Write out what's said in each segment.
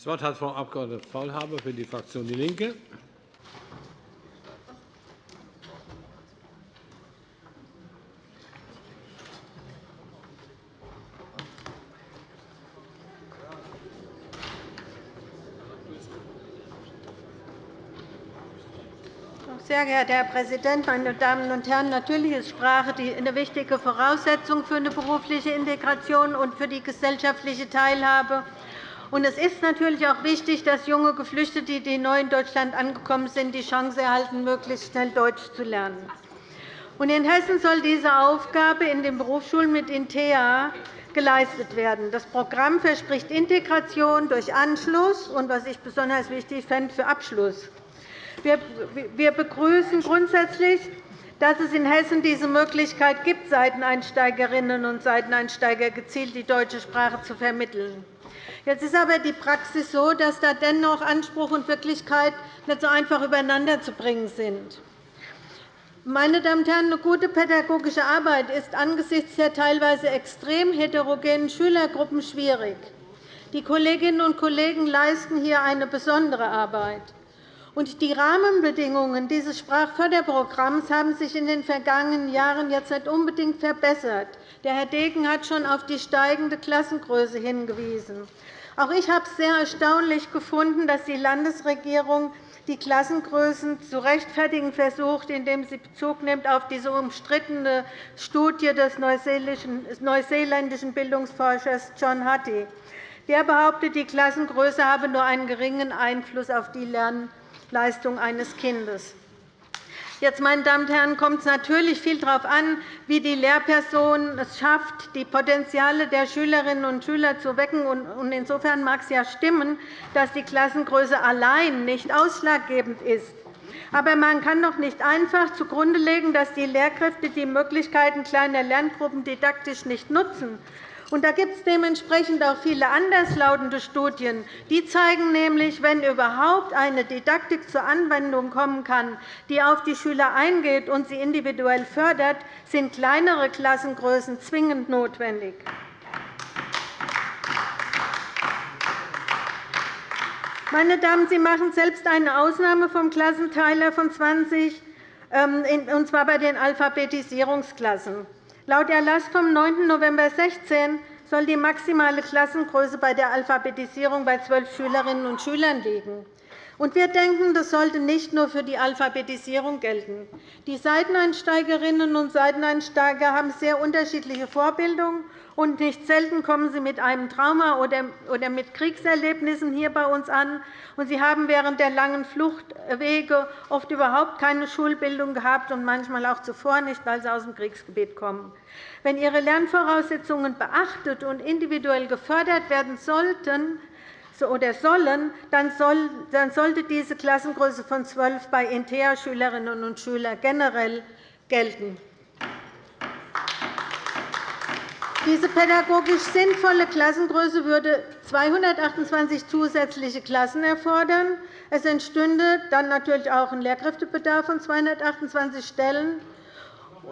Das Wort hat Frau Abg. Faulhaber für die Fraktion DIE LINKE. Sehr geehrter Herr Präsident, meine Damen und Herren! Natürlich ist Sprache eine wichtige Voraussetzung für eine berufliche Integration und für die gesellschaftliche Teilhabe. Es ist natürlich auch wichtig, dass junge Geflüchtete, die neu in Deutschland angekommen sind, die Chance erhalten, möglichst schnell Deutsch zu lernen. In Hessen soll diese Aufgabe in den Berufsschulen mit INTEA geleistet werden. Das Programm verspricht Integration durch Anschluss und, was ich besonders wichtig fände, für Abschluss. Wir begrüßen grundsätzlich, dass es in Hessen diese Möglichkeit gibt, Seiteneinsteigerinnen und Seiteneinsteiger gezielt die deutsche Sprache zu vermitteln. Jetzt ist aber die Praxis so, dass da dennoch Anspruch und Wirklichkeit nicht so einfach übereinander zu bringen sind. Meine Damen und Herren, eine gute pädagogische Arbeit ist angesichts der teilweise extrem heterogenen Schülergruppen schwierig. Die Kolleginnen und Kollegen leisten hier eine besondere Arbeit. Und die Rahmenbedingungen dieses Sprachförderprogramms haben sich in den vergangenen Jahren jetzt nicht unbedingt verbessert. Der Herr Degen hat schon auf die steigende Klassengröße hingewiesen. Auch ich habe es sehr erstaunlich gefunden, dass die Landesregierung die Klassengrößen zu rechtfertigen versucht, indem sie Bezug nimmt auf diese umstrittene Studie des neuseeländischen Bildungsforschers John Hattie. Der behauptet, die Klassengröße habe nur einen geringen Einfluss auf die Lern- Leistung eines Kindes. Jetzt, meine Damen und Herren, kommt es natürlich viel darauf an, wie die Lehrperson es schafft, die Potenziale der Schülerinnen und Schüler zu wecken. Insofern mag es ja stimmen, dass die Klassengröße allein nicht ausschlaggebend ist. Aber man kann doch nicht einfach zugrunde legen, dass die Lehrkräfte die Möglichkeiten kleiner Lerngruppen didaktisch nicht nutzen, und da gibt es dementsprechend auch viele anderslautende Studien. Die zeigen nämlich, wenn überhaupt eine Didaktik zur Anwendung kommen kann, die auf die Schüler eingeht und sie individuell fördert, sind kleinere Klassengrößen zwingend notwendig. Meine Damen, Sie machen selbst eine Ausnahme vom Klassenteiler von 20, ähm, und zwar bei den Alphabetisierungsklassen. Laut Erlass vom 9. November 2016 soll die maximale Klassengröße bei der Alphabetisierung bei zwölf Schülerinnen und Schülern liegen. Wir denken, das sollte nicht nur für die Alphabetisierung gelten. Die Seiteneinsteigerinnen und Seiteneinsteiger haben sehr unterschiedliche Vorbildungen und nicht selten kommen sie mit einem Trauma oder mit Kriegserlebnissen hier bei uns an. Sie haben während der langen Fluchtwege oft überhaupt keine Schulbildung gehabt und manchmal auch zuvor nicht, weil sie aus dem Kriegsgebiet kommen. Wenn ihre Lernvoraussetzungen beachtet und individuell gefördert werden sollten, oder sollen, dann sollte diese Klassengröße von 12 bei INTEA-Schülerinnen und Schülern generell gelten. Diese pädagogisch sinnvolle Klassengröße würde 228 zusätzliche Klassen erfordern. Es entstünde dann natürlich auch ein Lehrkräftebedarf von 228 Stellen.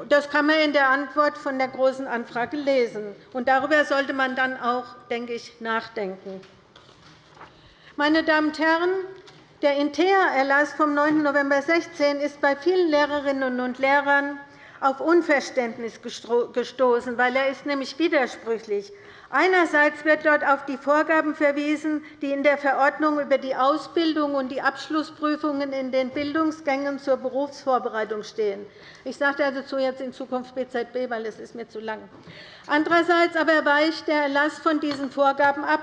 Das kann man in der Antwort von der Großen Anfrage lesen. darüber sollte man dann auch, denke ich, nachdenken. Meine Damen und Herren, der INTEA-Erlass vom 9. November 2016 ist bei vielen Lehrerinnen und Lehrern auf Unverständnis gestoßen, weil er ist nämlich widersprüchlich. Einerseits wird dort auf die Vorgaben verwiesen, die in der Verordnung über die Ausbildung und die Abschlussprüfungen in den Bildungsgängen zur Berufsvorbereitung stehen. Ich sage dazu jetzt in Zukunft BZB, weil es ist mir zu lang. Andererseits aber weicht der Erlass von diesen Vorgaben ab.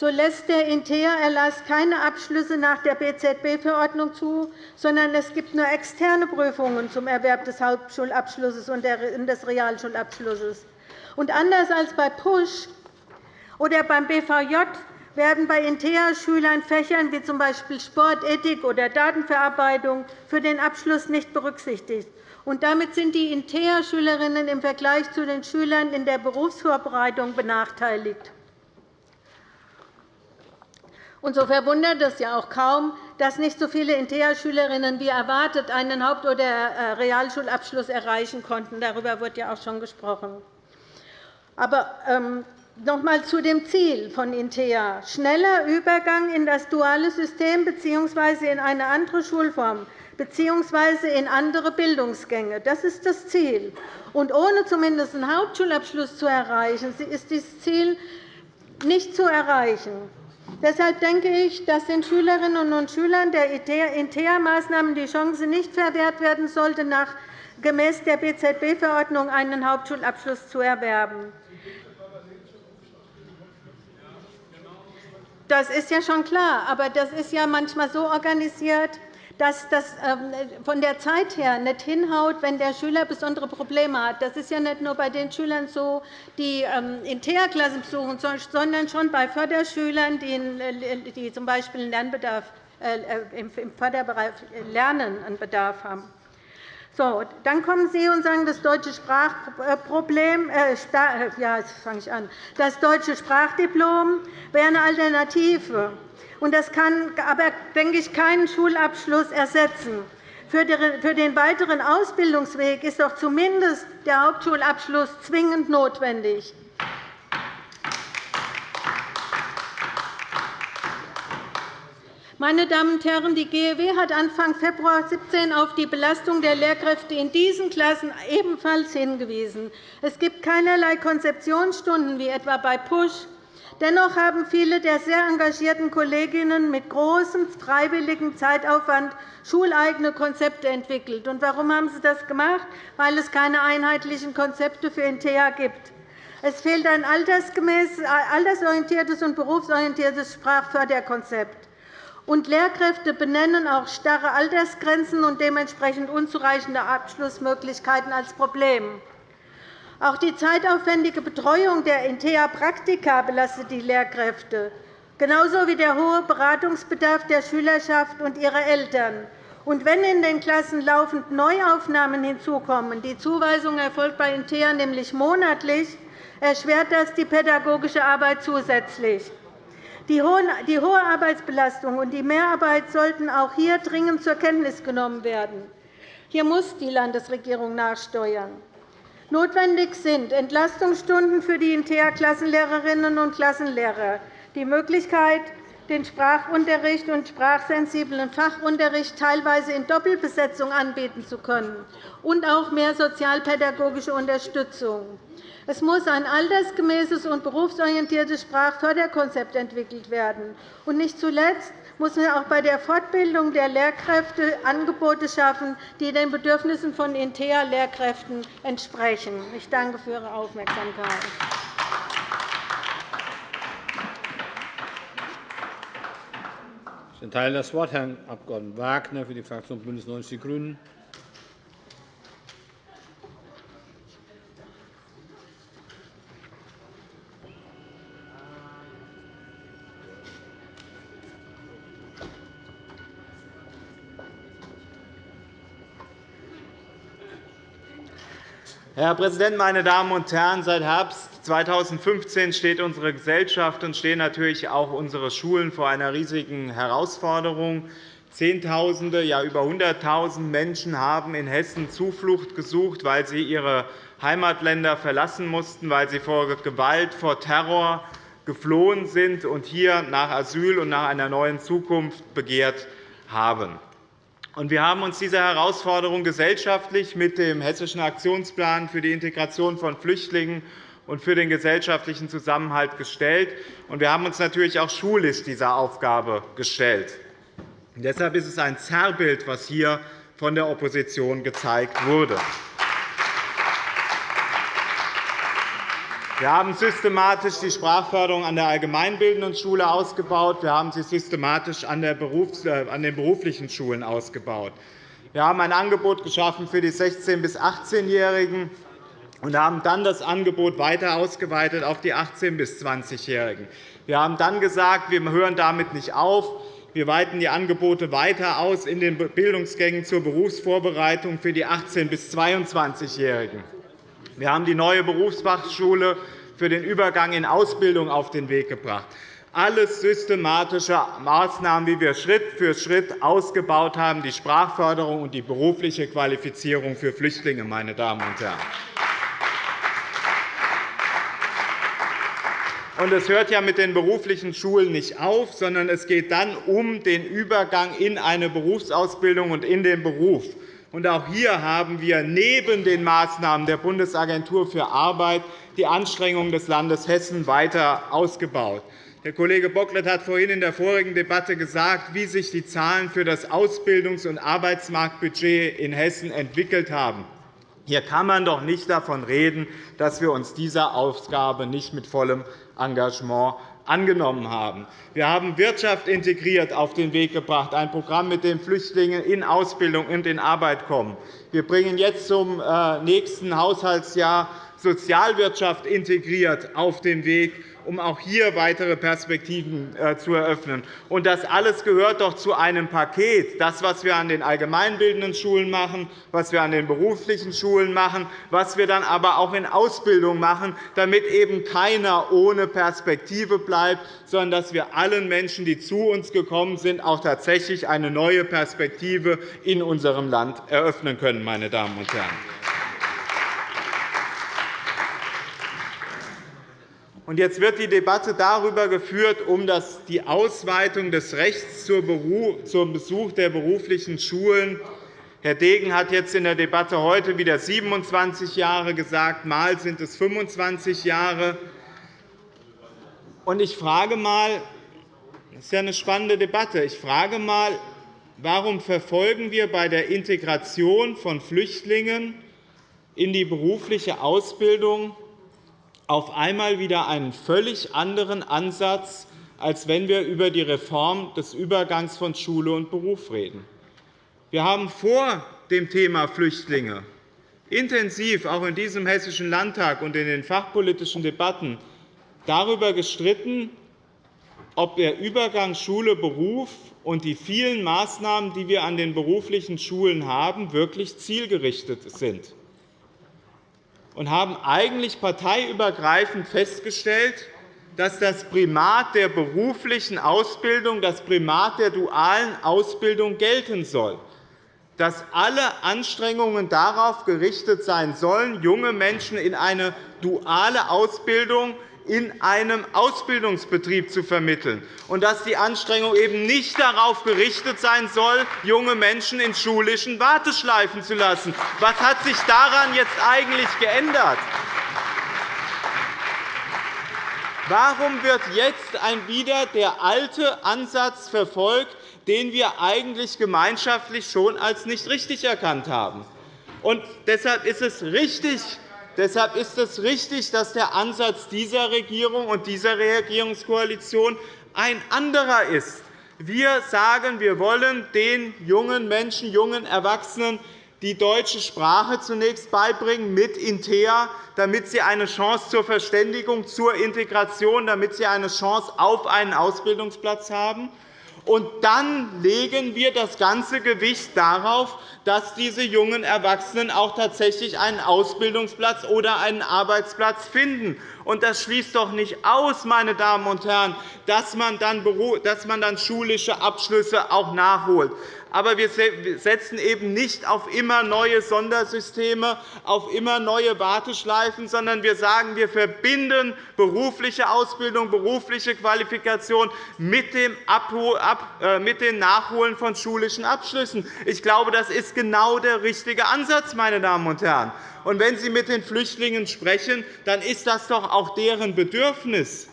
So lässt der INTEA-Erlass keine Abschlüsse nach der BZB-Verordnung zu, sondern es gibt nur externe Prüfungen zum Erwerb des Hauptschulabschlusses und des Realschulabschlusses. Und anders als bei PUSH oder beim BVJ werden bei INTEA-Schülern Fächern wie z. B. Sport, Ethik oder Datenverarbeitung für den Abschluss nicht berücksichtigt. Und damit sind die INTEA-Schülerinnen im Vergleich zu den Schülern in der Berufsvorbereitung benachteiligt. Und so verwundert es ja auch kaum, dass nicht so viele INTEA-Schülerinnen wie erwartet einen Haupt- oder äh, Realschulabschluss erreichen konnten. Darüber wurde ja auch schon gesprochen. Aber ähm, noch einmal zu dem Ziel von INTEA. Schneller Übergang in das duale System bzw. in eine andere Schulform bzw. in andere Bildungsgänge. Das ist das Ziel. Und ohne zumindest einen Hauptschulabschluss zu erreichen, ist dieses Ziel nicht zu erreichen. Deshalb denke ich, dass den Schülerinnen und Schülern der INTEA-Maßnahmen die Chance nicht verwehrt werden sollte, nach gemäß der BZB-Verordnung einen Hauptschulabschluss zu erwerben. Das ist ja schon klar, aber das ist ja manchmal so organisiert, dass das ähm, von der Zeit her nicht hinhaut, wenn der Schüler besondere Probleme hat. Das ist ja nicht nur bei den Schülern so, die ähm, in TH-Klassen besuchen, sondern schon bei Förderschülern, die äh, z. B. Lernbedarf, äh, im Förderbereich Lernen einen Bedarf haben. So, dann kommen Sie und sagen, das deutsche Sprachproblem, äh, äh, ja, jetzt fange ich an. Das deutsche Sprachdiplom wäre eine Alternative. Das kann aber, denke ich, keinen Schulabschluss ersetzen. Für den weiteren Ausbildungsweg ist doch zumindest der Hauptschulabschluss zwingend notwendig. Meine Damen und Herren, die GEW hat Anfang Februar 2017 auf die Belastung der Lehrkräfte in diesen Klassen ebenfalls hingewiesen. Es gibt keinerlei Konzeptionsstunden, wie etwa bei PUSH. Dennoch haben viele der sehr engagierten Kolleginnen mit großem freiwilligem Zeitaufwand schuleigene Konzepte entwickelt. Und warum haben sie das gemacht? Weil es keine einheitlichen Konzepte für INTEA gibt. Es fehlt ein altersorientiertes und berufsorientiertes Sprachförderkonzept. Und Lehrkräfte benennen auch starre Altersgrenzen und dementsprechend unzureichende Abschlussmöglichkeiten als Problem. Auch die zeitaufwendige Betreuung der INTEA-Praktika belastet die Lehrkräfte, genauso wie der hohe Beratungsbedarf der Schülerschaft und ihrer Eltern. Und wenn in den Klassen laufend Neuaufnahmen hinzukommen, die Zuweisung erfolgt bei INTEA nämlich monatlich, erschwert das die pädagogische Arbeit zusätzlich. Die hohe Arbeitsbelastung und die Mehrarbeit sollten auch hier dringend zur Kenntnis genommen werden. Hier muss die Landesregierung nachsteuern. Notwendig sind Entlastungsstunden für die INTEA-Klassenlehrerinnen und Klassenlehrer, die Möglichkeit, den Sprachunterricht und sprachsensiblen Fachunterricht teilweise in Doppelbesetzung anbieten zu können, und auch mehr sozialpädagogische Unterstützung. Es muss ein altersgemäßes und berufsorientiertes Sprachförderkonzept entwickelt werden. Und nicht zuletzt muss man auch bei der Fortbildung der Lehrkräfte Angebote schaffen, die den Bedürfnissen von INTEA-Lehrkräften entsprechen. Ich danke für Ihre Aufmerksamkeit. Ich erteile das Wort Herrn Abg. Wagner für die Fraktion BÜNDNIS 90 die GRÜNEN. Herr Präsident, meine Damen und Herren! Seit Herbst 2015 steht unsere Gesellschaft und stehen natürlich auch unsere Schulen vor einer riesigen Herausforderung. Zehntausende, ja über 100.000 Menschen haben in Hessen Zuflucht gesucht, weil sie ihre Heimatländer verlassen mussten, weil sie vor Gewalt, vor Terror geflohen sind und hier nach Asyl und nach einer neuen Zukunft begehrt haben. Wir haben uns dieser Herausforderung gesellschaftlich mit dem Hessischen Aktionsplan für die Integration von Flüchtlingen und für den gesellschaftlichen Zusammenhalt gestellt. Wir haben uns natürlich auch schulisch dieser Aufgabe gestellt. Deshalb ist es ein Zerrbild, was hier von der Opposition gezeigt wurde. Wir haben systematisch die Sprachförderung an der allgemeinbildenden Schule ausgebaut. Wir haben sie systematisch an äh, den beruflichen Schulen ausgebaut. Wir haben ein Angebot geschaffen für die 16- bis 18-Jährigen und haben dann das Angebot weiter ausgeweitet auf die 18- bis 20-Jährigen. Wir haben dann gesagt, wir hören damit nicht auf. Wir weiten die Angebote weiter aus in den Bildungsgängen zur Berufsvorbereitung für die 18- bis 22-Jährigen. Wir haben die neue Berufsfachschule für den Übergang in Ausbildung auf den Weg gebracht. Alles systematische Maßnahmen, wie wir Schritt für Schritt ausgebaut haben, die Sprachförderung und die berufliche Qualifizierung für Flüchtlinge. Meine Damen und Herren. Und es hört ja mit den beruflichen Schulen nicht auf, sondern es geht dann um den Übergang in eine Berufsausbildung und in den Beruf. Und auch hier haben wir neben den Maßnahmen der Bundesagentur für Arbeit die Anstrengungen des Landes Hessen weiter ausgebaut. Der Kollege Bocklet hat vorhin in der vorigen Debatte gesagt, wie sich die Zahlen für das Ausbildungs- und Arbeitsmarktbudget in Hessen entwickelt haben. Hier kann man doch nicht davon reden, dass wir uns dieser Aufgabe nicht mit vollem Engagement angenommen haben. Wir haben Wirtschaft integriert auf den Weg gebracht, ein Programm, mit dem Flüchtlinge in Ausbildung und in Arbeit kommen. Wir bringen jetzt zum äh, nächsten Haushaltsjahr Sozialwirtschaft integriert auf den Weg um auch hier weitere Perspektiven äh, zu eröffnen. Und das alles gehört doch zu einem Paket. Das, was wir an den allgemeinbildenden Schulen machen, was wir an den beruflichen Schulen machen, was wir dann aber auch in Ausbildung machen, damit eben keiner ohne Perspektive bleibt, sondern dass wir allen Menschen, die zu uns gekommen sind, auch tatsächlich eine neue Perspektive in unserem Land eröffnen können. Meine Damen und Herren. Jetzt wird die Debatte darüber geführt, um die Ausweitung des Rechts zum Besuch der beruflichen Schulen. Herr Degen hat jetzt in der Debatte heute wieder 27 Jahre gesagt. Mal sind es 25 Jahre. Ich frage mal, das ist eine spannende Debatte. Ich frage mal, warum verfolgen wir bei der Integration von Flüchtlingen in die berufliche Ausbildung auf einmal wieder einen völlig anderen Ansatz, als wenn wir über die Reform des Übergangs von Schule und Beruf reden. Wir haben vor dem Thema Flüchtlinge intensiv auch in diesem Hessischen Landtag und in den fachpolitischen Debatten darüber gestritten, ob der Übergang Schule-Beruf und die vielen Maßnahmen, die wir an den beruflichen Schulen haben, wirklich zielgerichtet sind und haben eigentlich parteiübergreifend festgestellt, dass das Primat der beruflichen Ausbildung, das Primat der dualen Ausbildung gelten soll, dass alle Anstrengungen darauf gerichtet sein sollen, junge Menschen in eine duale Ausbildung in einem Ausbildungsbetrieb zu vermitteln, und dass die Anstrengung eben nicht darauf gerichtet sein soll, junge Menschen in schulischen Warteschleifen zu lassen. Was hat sich daran jetzt eigentlich geändert? Warum wird jetzt wieder der alte Ansatz verfolgt, den wir eigentlich gemeinschaftlich schon als nicht richtig erkannt haben? Und deshalb ist es richtig, Deshalb ist es richtig, dass der Ansatz dieser Regierung und dieser Regierungskoalition ein anderer ist. Wir sagen, wir wollen den jungen Menschen, jungen Erwachsenen die deutsche Sprache zunächst beibringen mit Intea, damit sie eine Chance zur Verständigung, zur Integration, damit sie eine Chance auf einen Ausbildungsplatz haben. Und dann legen wir das ganze Gewicht darauf, dass diese jungen Erwachsenen auch tatsächlich einen Ausbildungsplatz oder einen Arbeitsplatz finden. Und das schließt doch nicht aus, meine Damen und Herren, dass man dann schulische Abschlüsse auch nachholt aber wir setzen eben nicht auf immer neue Sondersysteme, auf immer neue Warteschleifen, sondern wir sagen, wir verbinden berufliche Ausbildung, berufliche Qualifikation mit dem äh, Nachholen von schulischen Abschlüssen. Ich glaube, das ist genau der richtige Ansatz, meine Damen und Herren. Und wenn Sie mit den Flüchtlingen sprechen, dann ist das doch auch deren Bedürfnis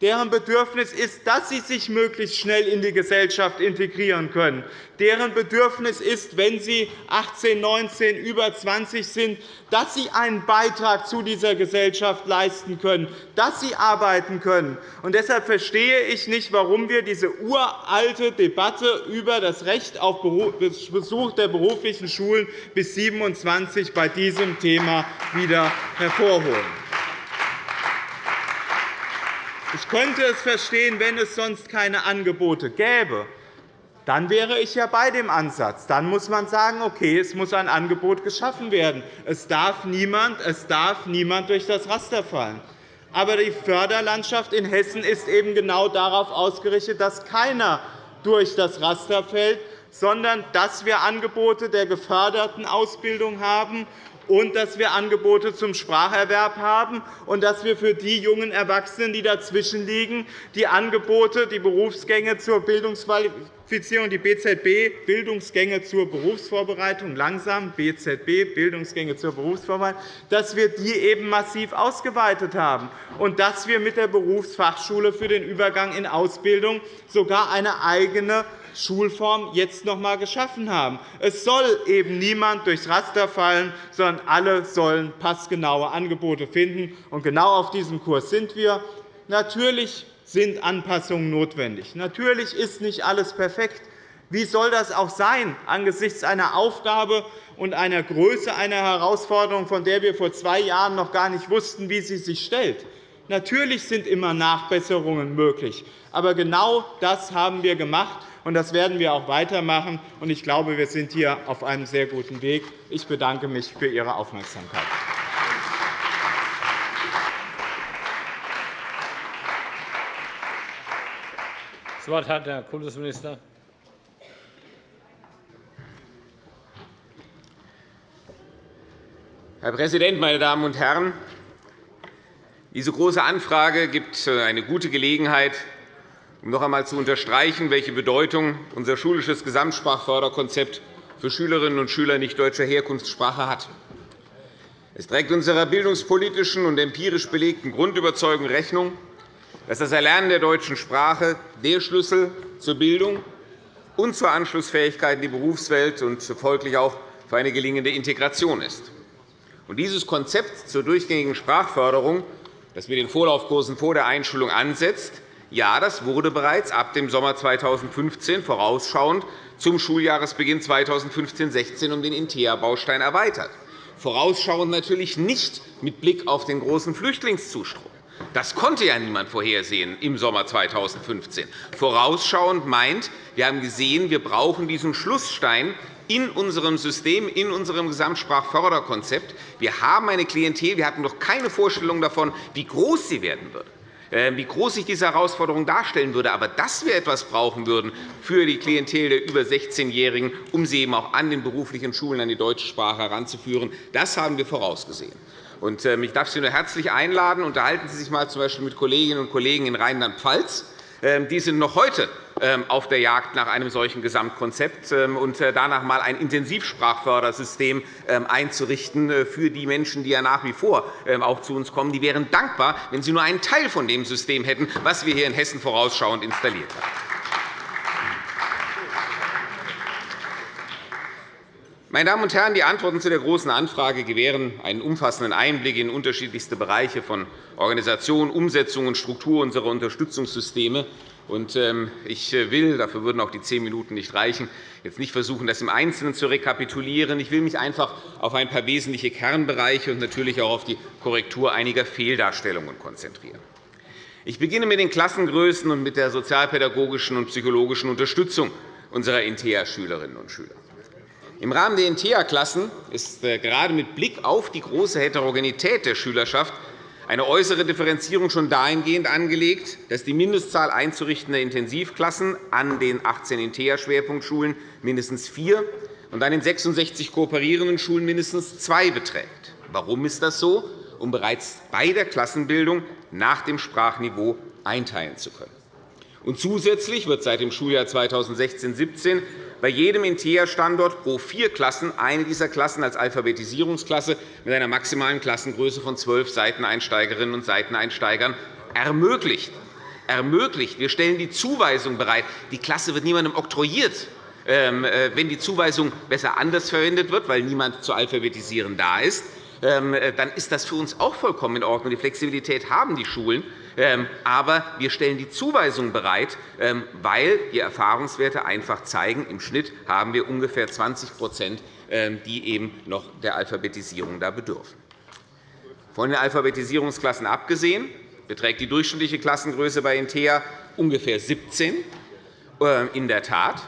deren Bedürfnis ist, dass sie sich möglichst schnell in die Gesellschaft integrieren können. Deren Bedürfnis ist, wenn sie 18, 19, über 20 sind, dass sie einen Beitrag zu dieser Gesellschaft leisten können, dass sie arbeiten können. Und deshalb verstehe ich nicht, warum wir diese uralte Debatte über das Recht auf Besuch der beruflichen Schulen bis 27 bei diesem Thema wieder hervorholen. Ich könnte es verstehen, wenn es sonst keine Angebote gäbe. Dann wäre ich ja bei dem Ansatz. Dann muss man sagen, okay, es muss ein Angebot geschaffen werden. Es darf niemand, es darf niemand durch das Raster fallen. Aber die Förderlandschaft in Hessen ist eben genau darauf ausgerichtet, dass keiner durch das Raster fällt, sondern dass wir Angebote der geförderten Ausbildung haben und dass wir Angebote zum Spracherwerb haben und dass wir für die jungen Erwachsenen, die dazwischen liegen, die Angebote, die Berufsgänge zur Bildungsqualifizierung, die BZB, Bildungsgänge zur Berufsvorbereitung, langsam BZB, Bildungsgänge zur Berufsvorbereitung, dass wir die eben massiv ausgeweitet haben und dass wir mit der Berufsfachschule für den Übergang in Ausbildung sogar eine eigene Schulform jetzt noch einmal geschaffen haben. Es soll eben niemand durchs Raster fallen, sondern alle sollen passgenaue Angebote finden. Und genau auf diesem Kurs sind wir. Natürlich sind Anpassungen notwendig. Natürlich ist nicht alles perfekt. Wie soll das auch sein angesichts einer Aufgabe und einer Größe einer Herausforderung, von der wir vor zwei Jahren noch gar nicht wussten, wie sie sich stellt? Natürlich sind immer Nachbesserungen möglich. Aber genau das haben wir gemacht und das werden wir auch weitermachen. Ich glaube, wir sind hier auf einem sehr guten Weg. Ich bedanke mich für Ihre Aufmerksamkeit. Wort hat der Kultusminister. Herr Präsident, meine Damen und Herren! Diese Große Anfrage gibt eine gute Gelegenheit, um noch einmal zu unterstreichen, welche Bedeutung unser schulisches Gesamtsprachförderkonzept für Schülerinnen und Schüler nicht deutscher Herkunftssprache hat. Es trägt unserer bildungspolitischen und empirisch belegten Grundüberzeugung Rechnung, dass das Erlernen der deutschen Sprache der Schlüssel zur Bildung und zur Anschlussfähigkeit in die Berufswelt und folglich auch für eine gelingende Integration ist. Dieses Konzept zur durchgängigen Sprachförderung, das mit den Vorlaufkursen vor der Einschulung ansetzt, ja, das wurde bereits ab dem Sommer 2015 vorausschauend zum Schuljahresbeginn 2015-16 um den InteA-Baustein erweitert. Vorausschauend natürlich nicht mit Blick auf den großen Flüchtlingszustrom. Das konnte ja niemand vorhersehen im Sommer 2015. Vorausschauend meint, wir haben gesehen, wir brauchen diesen Schlussstein in unserem System, in unserem Gesamtsprachförderkonzept. Wir haben eine Klientel, wir hatten noch keine Vorstellung davon, wie groß sie werden wird. Ähm, wie groß sich diese Herausforderung darstellen würde. Aber dass wir etwas brauchen würden für die Klientel der über 16-Jährigen, um sie eben auch an den beruflichen Schulen an die deutsche Sprache heranzuführen, das haben wir vorausgesehen. Ähm, ich darf Sie nur herzlich einladen. Unterhalten Sie sich einmal z. mit Kolleginnen und Kollegen in Rheinland-Pfalz. Ähm, die sind noch heute ähm, auf der Jagd nach einem solchen Gesamtkonzept ähm, und äh, danach einmal ein Intensivsprachfördersystem einzurichten äh, für die Menschen, die ja nach wie vor auch zu uns kommen. Die wären dankbar, wenn sie nur einen Teil von dem System hätten, was wir hier in Hessen vorausschauend installiert haben. Meine Damen und Herren, die Antworten zu der Großen Anfrage gewähren einen umfassenden Einblick in unterschiedlichste Bereiche von Organisation, Umsetzung und Struktur unserer Unterstützungssysteme. Ähm, ich will, dafür würden auch die zehn Minuten nicht reichen, jetzt nicht versuchen, das im Einzelnen zu rekapitulieren. Ich will mich einfach auf ein paar wesentliche Kernbereiche und natürlich auch auf die Korrektur einiger Fehldarstellungen konzentrieren. Ich beginne mit den Klassengrößen und mit der sozialpädagogischen und psychologischen Unterstützung unserer InteA-Schülerinnen und Schüler. Im Rahmen der InteA-Klassen ist äh, gerade mit Blick auf die große Heterogenität der Schülerschaft eine äußere Differenzierung schon dahingehend angelegt, dass die Mindestzahl einzurichtender Intensivklassen an den 18 InteA-Schwerpunktschulen mindestens vier und an den 66 kooperierenden Schulen mindestens zwei beträgt. Warum ist das so? Um bereits bei der Klassenbildung nach dem Sprachniveau einteilen zu können. Und zusätzlich wird seit dem Schuljahr 2016-17 bei jedem InteA-Standort pro vier Klassen eine dieser Klassen als Alphabetisierungsklasse mit einer maximalen Klassengröße von zwölf Seiteneinsteigerinnen und Seiteneinsteigern ermöglicht. ermöglicht. Wir stellen die Zuweisung bereit. Die Klasse wird niemandem oktroyiert. Ähm, äh, wenn die Zuweisung besser anders verwendet wird, weil niemand zu alphabetisieren da ist, ähm, äh, dann ist das für uns auch vollkommen in Ordnung. Die Flexibilität haben die Schulen. Ähm, aber wir stellen die Zuweisung bereit, ähm, weil die Erfahrungswerte einfach zeigen, im Schnitt haben wir ungefähr 20 ähm, die eben noch der Alphabetisierung da bedürfen. Von den Alphabetisierungsklassen abgesehen beträgt die durchschnittliche Klassengröße bei InteA ungefähr 17 äh, in der Tat,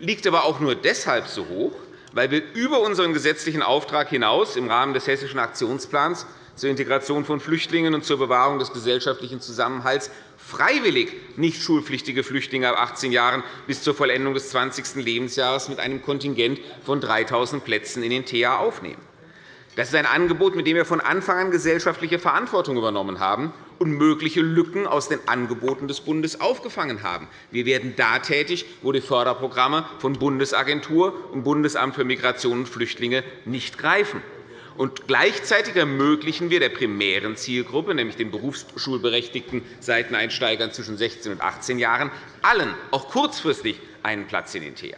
liegt aber auch nur deshalb so hoch, weil wir über unseren gesetzlichen Auftrag hinaus im Rahmen des Hessischen Aktionsplans zur Integration von Flüchtlingen und zur Bewahrung des gesellschaftlichen Zusammenhalts freiwillig nicht schulpflichtige Flüchtlinge ab 18 Jahren bis zur Vollendung des 20. Lebensjahres mit einem Kontingent von 3.000 Plätzen in den TEA aufnehmen. Das ist ein Angebot, mit dem wir von Anfang an gesellschaftliche Verantwortung übernommen haben und mögliche Lücken aus den Angeboten des Bundes aufgefangen haben. Wir werden da tätig, wo die Förderprogramme von Bundesagentur und Bundesamt für Migration und Flüchtlinge nicht greifen. Und gleichzeitig ermöglichen wir der primären Zielgruppe, nämlich den berufsschulberechtigten Seiteneinsteigern zwischen 16 und 18 Jahren, allen, auch kurzfristig, einen Platz in den TEA.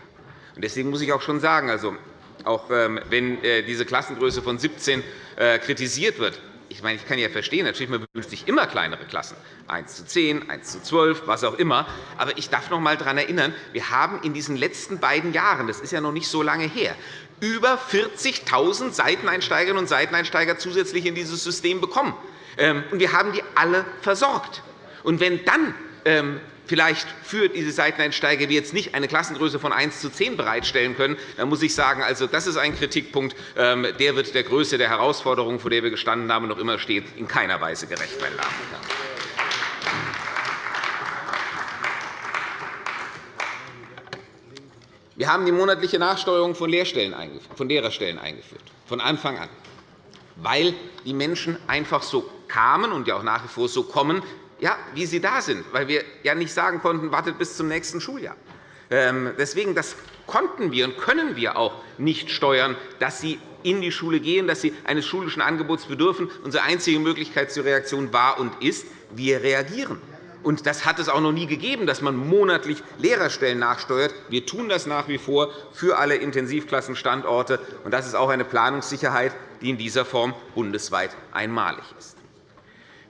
Deswegen muss ich auch schon sagen, also, auch ähm, wenn äh, diese Klassengröße von 17 äh, kritisiert wird, ich, meine, ich kann ja verstehen, natürlich man wünscht sich immer kleinere Klassen, 1 zu 10, 1 zu 12, was auch immer. Aber ich darf noch einmal daran erinnern, wir haben in diesen letzten beiden Jahren, das ist ja noch nicht so lange her, über 40.000 Seiteneinsteigerinnen und Seiteneinsteiger zusätzlich in dieses System bekommen. Ähm, und wir haben die alle versorgt. Und wenn dann ähm, vielleicht für diese Seiteneinsteiger wir jetzt nicht eine Klassengröße von 1 zu 10 bereitstellen können, dann muss ich sagen, also, das ist ein Kritikpunkt, ähm, der wird der Größe der Herausforderung, vor der wir gestanden haben und noch immer stehen, in keiner Weise gerecht. Meine Damen und Herren. Wir haben die monatliche Nachsteuerung von, Lehrstellen von Lehrerstellen eingeführt, von Anfang an, weil die Menschen einfach so kamen und ja auch nach wie vor so kommen, ja, wie sie da sind, weil wir ja nicht sagen konnten, wartet bis zum nächsten Schuljahr. Ähm, deswegen das konnten wir und können wir auch nicht steuern, dass sie in die Schule gehen, dass sie eines schulischen Angebots bedürfen. Unsere einzige Möglichkeit zur Reaktion war und ist, wir reagieren. Und das hat es auch noch nie gegeben, dass man monatlich Lehrerstellen nachsteuert. Wir tun das nach wie vor für alle Intensivklassenstandorte. Und das ist auch eine Planungssicherheit, die in dieser Form bundesweit einmalig ist.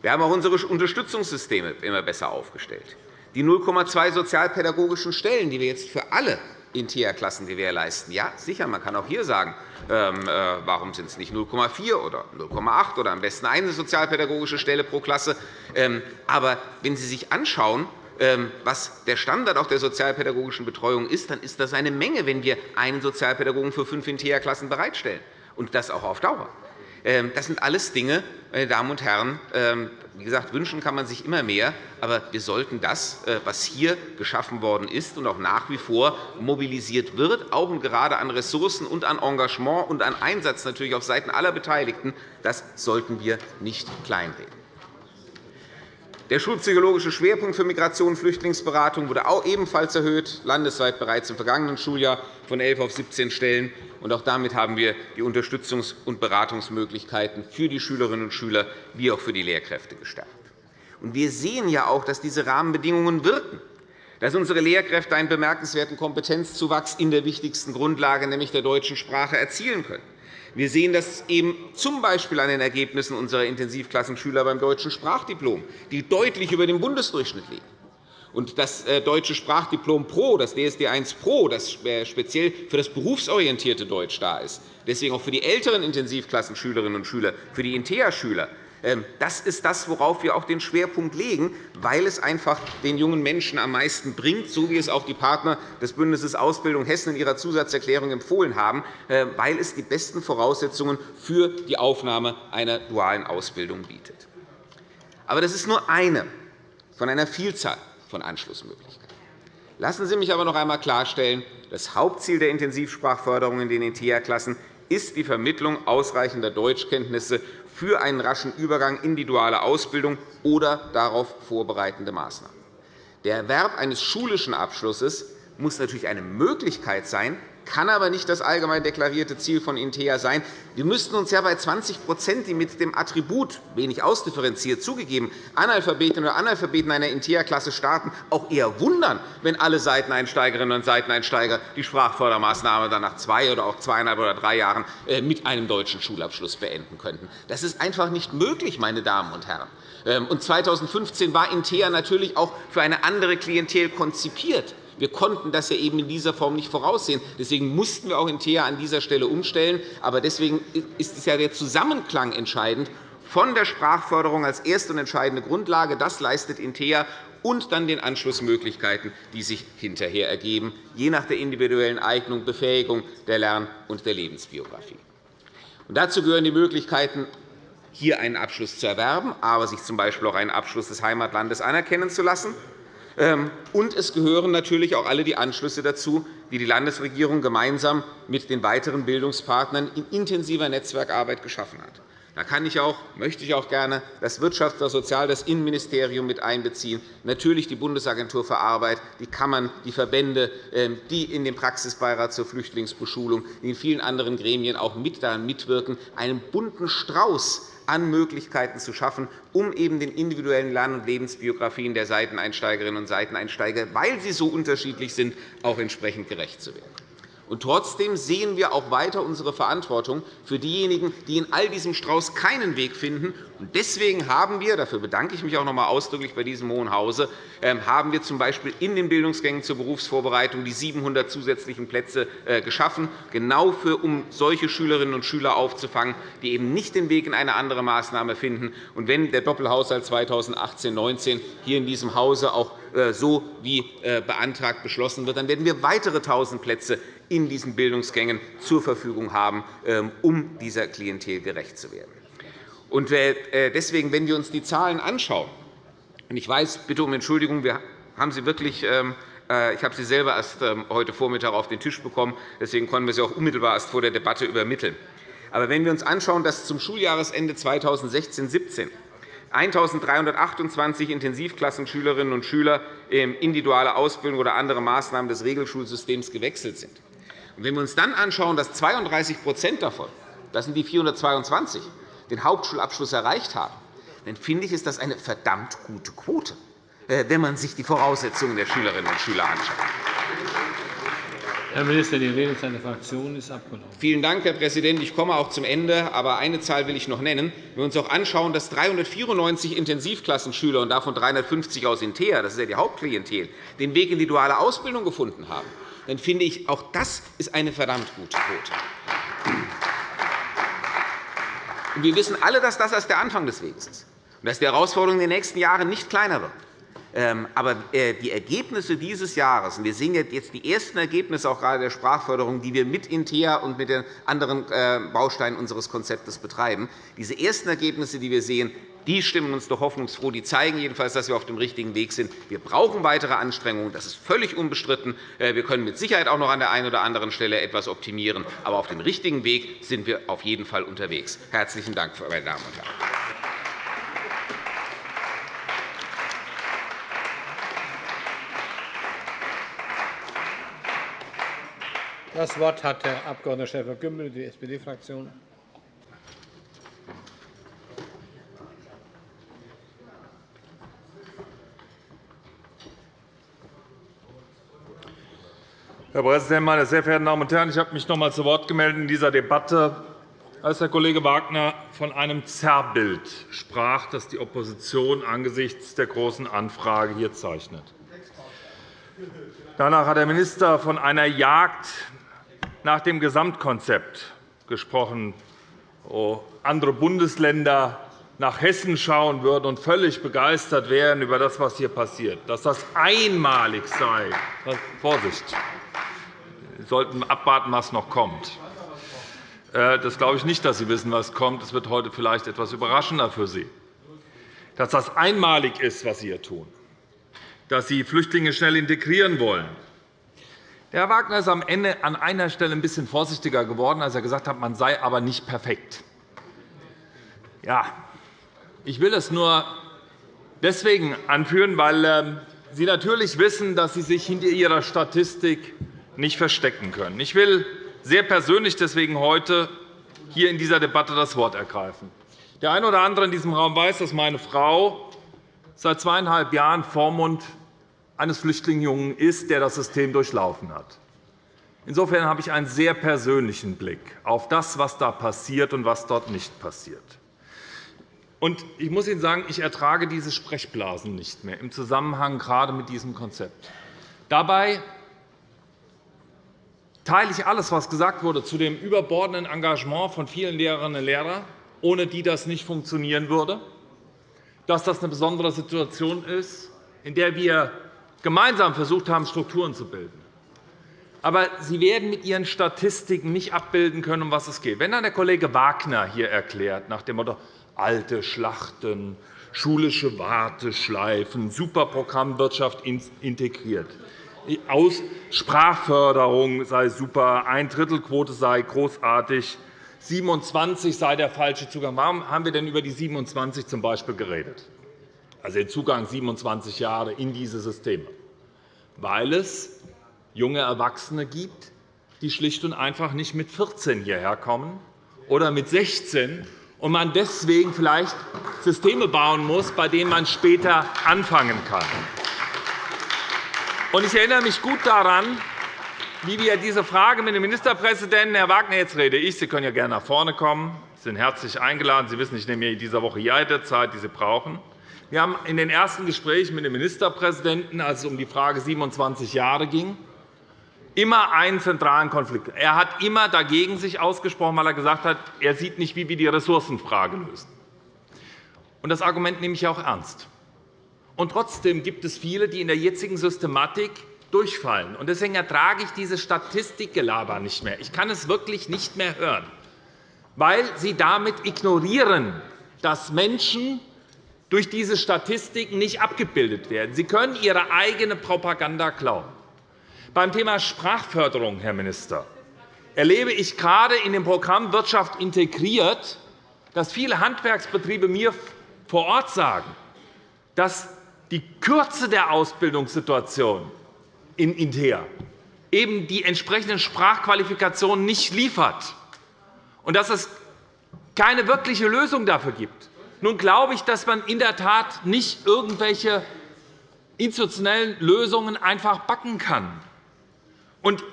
Wir haben auch unsere Unterstützungssysteme immer besser aufgestellt. Die 0,2 sozialpädagogischen Stellen, die wir jetzt für alle in TIA-Klassen gewährleisten. Ja, sicher, man kann auch hier sagen, ähm, äh, warum sind es nicht 0,4 oder 0,8 oder am besten eine sozialpädagogische Stelle pro Klasse. Ähm, aber wenn Sie sich anschauen, ähm, was der Standard auch der sozialpädagogischen Betreuung ist, dann ist das eine Menge, wenn wir einen Sozialpädagogen für fünf in TIA-Klassen bereitstellen, und das auch auf Dauer. Das sind alles Dinge, meine Damen und Herren, ähm, wie gesagt, wünschen kann man sich immer mehr, aber wir sollten das, äh, was hier geschaffen worden ist und auch nach wie vor mobilisiert wird, auch und gerade an Ressourcen und an Engagement und an Einsatz natürlich auf Seiten aller Beteiligten, das sollten wir nicht kleinreden. Der schulpsychologische Schwerpunkt für Migration und Flüchtlingsberatung wurde auch ebenfalls erhöht, landesweit bereits im vergangenen Schuljahr von 11 auf 17 Stellen. Auch damit haben wir die Unterstützungs- und Beratungsmöglichkeiten für die Schülerinnen und Schüler wie auch für die Lehrkräfte gestärkt. Wir sehen ja auch, dass diese Rahmenbedingungen wirken dass unsere Lehrkräfte einen bemerkenswerten Kompetenzzuwachs in der wichtigsten Grundlage, nämlich der deutschen Sprache, erzielen können. Wir sehen das eben z. B. an den Ergebnissen unserer Intensivklassenschüler beim deutschen Sprachdiplom, die deutlich über dem Bundesdurchschnitt liegen. Und das äh, deutsche Sprachdiplom Pro, das DSD 1 Pro, das speziell für das berufsorientierte Deutsch da ist, deswegen auch für die älteren Intensivklassenschülerinnen und Schüler, für die InteA-Schüler, das ist das, worauf wir auch den Schwerpunkt legen, weil es einfach den jungen Menschen am meisten bringt, so wie es auch die Partner des Bündnisses Ausbildung Hessen in ihrer Zusatzerklärung empfohlen haben, äh, weil es die besten Voraussetzungen für die Aufnahme einer dualen Ausbildung bietet. Aber das ist nur eine von einer Vielzahl von Anschlussmöglichkeiten. Lassen Sie mich aber noch einmal klarstellen, das Hauptziel der Intensivsprachförderung in den ETH-Klassen ist die Vermittlung ausreichender Deutschkenntnisse für einen raschen Übergang in die duale Ausbildung oder darauf vorbereitende Maßnahmen. Der Erwerb eines schulischen Abschlusses muss natürlich eine Möglichkeit sein, kann aber nicht das allgemein deklarierte Ziel von INTEA sein. Wir müssten uns ja bei 20% die mit dem Attribut wenig ausdifferenziert zugegeben Analphabetinnen oder Analphabeten einer INTEA-Klasse starten, auch eher wundern, wenn alle Seiteneinsteigerinnen und Seiteneinsteiger die Sprachfördermaßnahme dann nach zwei oder auch zweieinhalb oder drei Jahren äh, mit einem deutschen Schulabschluss beenden könnten. Das ist einfach nicht möglich, meine Damen und Herren. Ähm, und 2015 war INTEA natürlich auch für eine andere Klientel konzipiert. Wir konnten das ja eben in dieser Form nicht voraussehen. Deswegen mussten wir auch in TEA an dieser Stelle umstellen. Aber deswegen ist es ja der Zusammenklang entscheidend von der Sprachförderung als erste und entscheidende Grundlage. Das leistet InTEA und dann den Anschlussmöglichkeiten, die sich hinterher ergeben, je nach der individuellen Eignung, Befähigung der Lern- und der Lebensbiografie. Und dazu gehören die Möglichkeiten, hier einen Abschluss zu erwerben, aber sich z. B. auch einen Abschluss des Heimatlandes anerkennen zu lassen und es gehören natürlich auch alle die Anschlüsse dazu, die die Landesregierung gemeinsam mit den weiteren Bildungspartnern in intensiver Netzwerkarbeit geschaffen hat. Da kann ich auch, möchte ich auch gerne das Wirtschafts-, das Sozial-, das Innenministerium mit einbeziehen, natürlich die Bundesagentur für Arbeit, die Kammern, die Verbände, ähm, die in dem Praxisbeirat zur Flüchtlingsbeschulung, in vielen anderen Gremien auch mit daran mitwirken, einen bunten Strauß an Möglichkeiten zu schaffen, um eben den individuellen Lern- und Lebensbiografien der Seiteneinsteigerinnen und Seiteneinsteiger, weil sie so unterschiedlich sind, auch entsprechend gerecht zu werden. Und trotzdem sehen wir auch weiter unsere Verantwortung für diejenigen, die in all diesem Strauß keinen Weg finden. Deswegen haben wir, dafür bedanke ich mich auch noch einmal ausdrücklich bei diesem Hohen Hause, ähm, haben wir z. B. in den Bildungsgängen zur Berufsvorbereitung die 700 zusätzlichen Plätze äh, geschaffen, genau für, um solche Schülerinnen und Schüler aufzufangen, die eben nicht den Weg in eine andere Maßnahme finden. Und wenn der Doppelhaushalt 2018-19 hier in diesem Hause auch äh, so wie äh, beantragt beschlossen wird, dann werden wir weitere 1.000 Plätze in diesen Bildungsgängen zur Verfügung haben, ähm, um dieser Klientel gerecht zu werden. Äh, deswegen, wenn wir uns die Zahlen anschauen, und ich weiß, bitte um Entschuldigung, wir haben Sie wirklich ähm, ich habe sie selber erst ähm, heute Vormittag auf den Tisch bekommen. Deswegen konnten wir sie auch unmittelbar erst vor der Debatte übermitteln. Aber wenn wir uns anschauen, dass zum Schuljahresende 2016-17 1.328 Intensivklassenschülerinnen und Schüler in individuelle Ausbildung oder andere Maßnahmen des Regelschulsystems gewechselt sind, und wenn wir uns dann anschauen, dass 32% davon, das sind die 422, den Hauptschulabschluss erreicht haben, dann finde ich, ist das eine verdammt gute Quote, äh, wenn man sich die Voraussetzungen der Schülerinnen und Schüler anschaut. Herr Minister, die Rede seiner Fraktion ist abgelaufen. Vielen Dank, Herr Präsident. Ich komme auch zum Ende. Aber eine Zahl will ich noch nennen. Wenn wir uns auch anschauen, dass 394 Intensivklassenschüler und davon 350 aus Intea, das ist ja die Hauptklientel, den Weg in die duale Ausbildung gefunden haben, dann finde ich, auch das ist eine verdammt gute Quote. Wir wissen alle, dass das erst der Anfang des Weges ist und dass die Herausforderungen in den nächsten Jahren nicht kleiner wird. Ähm, aber äh, die Ergebnisse dieses Jahres, und wir sehen jetzt die ersten Ergebnisse auch gerade der Sprachförderung, die wir mit INTEA und mit den anderen äh, Bausteinen unseres Konzeptes betreiben, diese ersten Ergebnisse, die wir sehen, die stimmen uns doch hoffnungsfroh. Die zeigen jedenfalls, dass wir auf dem richtigen Weg sind. Wir brauchen weitere Anstrengungen. Das ist völlig unbestritten. Äh, wir können mit Sicherheit auch noch an der einen oder anderen Stelle etwas optimieren. Aber auf dem richtigen Weg sind wir auf jeden Fall unterwegs. Herzlichen Dank, meine Damen und Herren. Das Wort hat Herr Abg. Schäfer-Gümbel, die SPD-Fraktion. Herr Präsident, meine sehr verehrten Damen und Herren! Ich habe mich noch einmal zu Wort gemeldet in dieser Debatte, als Herr Kollege Wagner von einem Zerrbild sprach, das die Opposition angesichts der Großen Anfrage hier zeichnet. Danach hat der Minister von einer Jagd nach dem Gesamtkonzept gesprochen, wo andere Bundesländer nach Hessen schauen würden und völlig begeistert wären über das, was hier passiert, dass das einmalig sei. Vorsicht! Sollten abwarten, was noch kommt. Äh, das glaube ich nicht, dass Sie wissen, was kommt. Es wird heute vielleicht etwas überraschender für Sie. Dass das einmalig ist, was Sie hier tun, dass Sie Flüchtlinge schnell integrieren wollen. Herr Wagner ist am Ende an einer Stelle ein bisschen vorsichtiger geworden, als er gesagt hat, man sei aber nicht perfekt. Ja, ich will es nur deswegen anführen, weil ähm, Sie natürlich wissen, dass Sie sich hinter Ihrer Statistik nicht verstecken können. Ich will sehr persönlich deswegen heute hier in dieser Debatte das Wort ergreifen. Der eine oder andere in diesem Raum weiß, dass meine Frau seit zweieinhalb Jahren Vormund eines Flüchtlingsjungen ist, der das System durchlaufen hat. Insofern habe ich einen sehr persönlichen Blick auf das, was da passiert und was dort nicht passiert. Ich muss Ihnen sagen, ich ertrage diese Sprechblasen nicht mehr im Zusammenhang gerade mit diesem Konzept. Dabei teile ich alles, was gesagt wurde, zu dem überbordenden Engagement von vielen Lehrerinnen und Lehrern, ohne die das nicht funktionieren würde, dass das eine besondere Situation ist, in der wir gemeinsam versucht haben, Strukturen zu bilden. Aber Sie werden mit Ihren Statistiken nicht abbilden können, um was es geht. Wenn dann der Kollege Wagner hier erklärt, nach dem Motto alte Schlachten, schulische Warteschleifen, Superprogrammwirtschaft integriert. Aus Sprachförderung sei super, Ein-Drittel-Quote sei großartig, 27 sei der falsche Zugang. Warum haben wir denn über die 27 z. B. geredet? Also den Zugang 27 Jahre in diese Systeme. Weil es junge Erwachsene gibt, die schlicht und einfach nicht mit 14 hierher kommen oder mit 16 und man deswegen vielleicht Systeme bauen muss, bei denen man später anfangen kann. Ich erinnere mich gut daran, wie wir diese Frage mit dem Ministerpräsidenten Herr Wagner, jetzt rede ich, Sie können ja gerne nach vorne kommen. Sie sind herzlich eingeladen. Sie wissen, ich nehme mir in dieser Woche jede Zeit, die Sie brauchen. Wir haben in den ersten Gesprächen mit dem Ministerpräsidenten, als es um die Frage 27 Jahre ging, immer einen zentralen Konflikt. Er hat immer dagegen sich ausgesprochen, weil er gesagt hat, er sieht nicht, wie wir die Ressourcenfrage lösen. Das Argument nehme ich auch ernst. Und trotzdem gibt es viele, die in der jetzigen Systematik durchfallen. Deswegen ertrage ich diese Statistikgelaber nicht mehr. Ich kann es wirklich nicht mehr hören, weil Sie damit ignorieren, dass Menschen durch diese Statistiken nicht abgebildet werden. Sie können Ihre eigene Propaganda klauen. Beim Thema Sprachförderung, Herr Minister, erlebe ich gerade in dem Programm Wirtschaft integriert, dass viele Handwerksbetriebe mir vor Ort sagen, dass die Kürze der Ausbildungssituation in Inter eben die entsprechenden Sprachqualifikationen nicht liefert und dass es keine wirkliche Lösung dafür gibt. Nun glaube ich, dass man in der Tat nicht irgendwelche institutionellen Lösungen einfach backen kann.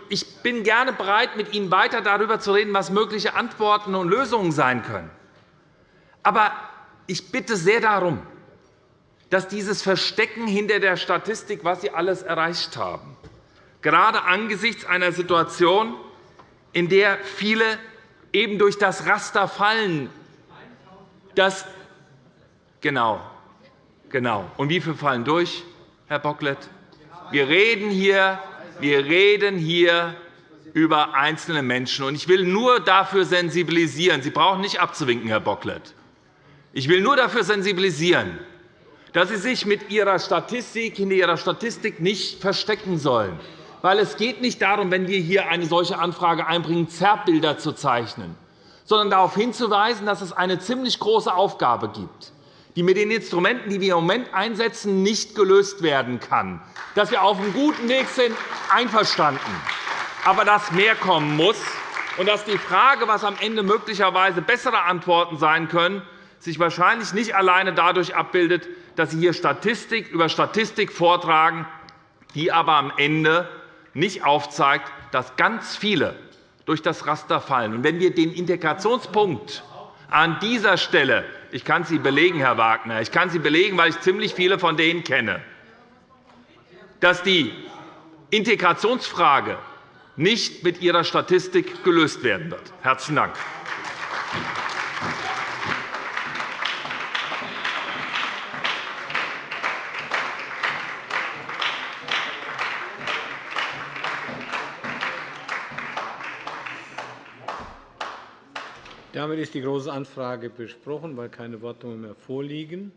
Ich bin gerne bereit, mit Ihnen weiter darüber zu reden, was mögliche Antworten und Lösungen sein können. Aber ich bitte sehr darum, dass dieses Verstecken hinter der Statistik, was Sie alles erreicht haben, gerade angesichts einer Situation, in der viele eben durch das Raster fallen, dass Genau. genau. Und wie viele fallen durch, Herr Bocklet? Wir reden hier, wir reden hier über einzelne Menschen. Ich will nur dafür sensibilisieren. Sie brauchen nicht abzuwinken, Herr Bocklet. Ich will nur dafür sensibilisieren, dass Sie sich mit Ihrer Statistik hinter Ihrer Statistik nicht verstecken sollen. Weil es geht nicht darum, wenn wir hier eine solche Anfrage einbringen, Zerrbilder zu zeichnen, sondern darauf hinzuweisen, dass es eine ziemlich große Aufgabe gibt die mit den Instrumenten, die wir im Moment einsetzen, nicht gelöst werden kann. Dass wir auf einem guten Weg sind, einverstanden. Aber dass mehr kommen muss und dass die Frage, was am Ende möglicherweise bessere Antworten sein können, sich wahrscheinlich nicht alleine dadurch abbildet, dass Sie hier Statistik über Statistik vortragen, die aber am Ende nicht aufzeigt, dass ganz viele durch das Raster fallen. wenn wir den Integrationspunkt an dieser Stelle ich kann Sie belegen, Herr Wagner. Ich kann Sie belegen, weil ich ziemlich viele von denen kenne, dass die Integrationsfrage nicht mit Ihrer Statistik gelöst werden wird. – Herzlichen Dank. Damit ist die Große Anfrage besprochen, weil keine Wortmeldungen mehr vorliegen.